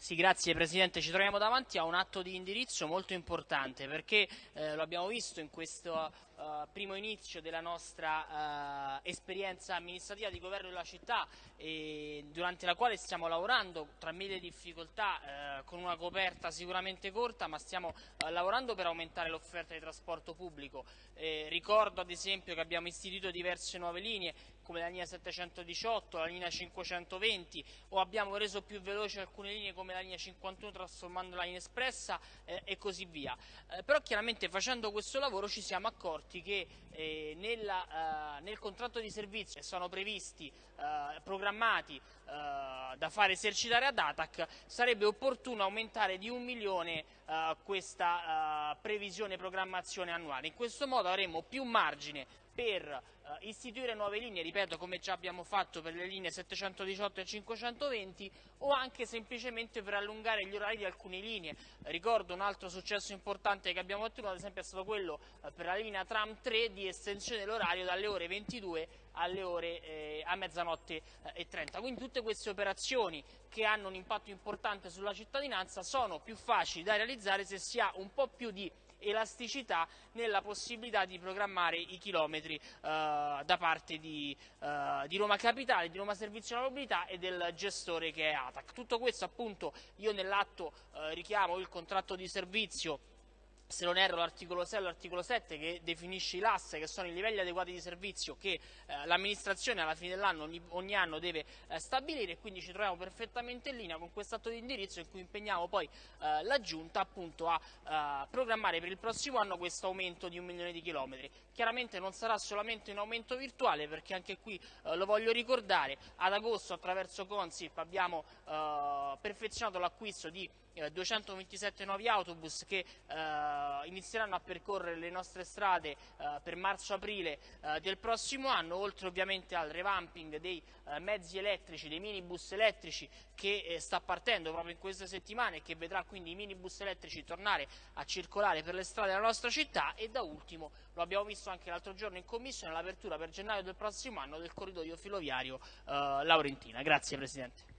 Sì, grazie Presidente. Ci troviamo davanti a un atto di indirizzo molto importante perché eh, lo abbiamo visto in questo uh, primo inizio della nostra uh, esperienza amministrativa di governo della città durante la quale stiamo lavorando tra mille difficoltà uh, con una coperta sicuramente corta ma stiamo lavorando per aumentare l'offerta di trasporto pubblico. Eh, ricordo ad esempio che abbiamo istituito diverse nuove linee come la linea 718, la linea 520 o abbiamo reso più veloci alcune linee come la linea 51 trasformandola in espressa eh, e così via. Eh, però chiaramente facendo questo lavoro ci siamo accorti che eh, nella, eh, nel contratto di servizio sono previsti, eh, programmati eh, da fare esercitare ad ATAC, sarebbe opportuno aumentare di un milione questa previsione programmazione annuale. In questo modo avremo più margine per uh, istituire nuove linee, ripeto come già abbiamo fatto per le linee 718 e 520 o anche semplicemente per allungare gli orari di alcune linee. Ricordo un altro successo importante che abbiamo ottenuto ad esempio è stato quello uh, per la linea tram 3 di estensione dell'orario dalle ore 22 alle ore eh, a mezzanotte eh, e 30. Quindi tutte queste operazioni che hanno un impatto importante sulla cittadinanza sono più facili da realizzare se si ha un po' più di elasticità nella possibilità di programmare i chilometri eh, da parte di, eh, di, Roma Capitale, di Roma Servizio alla Mobilità e del gestore che è ATAC. Tutto questo appunto io nell'atto eh, richiamo il contratto di servizio se non erro l'articolo 6 o l'articolo 7 che definisce i LAS, che sono i livelli adeguati di servizio che eh, l'amministrazione alla fine dell'anno ogni, ogni, anno deve eh, stabilire e quindi ci troviamo perfettamente in linea con questo atto di indirizzo in cui impegniamo poi eh, la Giunta appunto a eh, programmare per il prossimo anno questo aumento di un milione di chilometri. Chiaramente non sarà solamente un aumento virtuale perché anche qui eh, lo voglio ricordare, ad agosto attraverso Consip abbiamo eh, perfezionato l'acquisto di 227 nuovi autobus che inizieranno a percorrere le nostre strade eh, per marzo-aprile eh, del prossimo anno, oltre ovviamente al revamping dei eh, mezzi elettrici, dei minibus elettrici che eh, sta partendo proprio in queste settimane e che vedrà quindi i minibus elettrici tornare a circolare per le strade della nostra città e da ultimo, lo abbiamo visto anche l'altro giorno in commissione, l'apertura per gennaio del prossimo anno del corridoio filoviario eh, Laurentina. Grazie Presidente.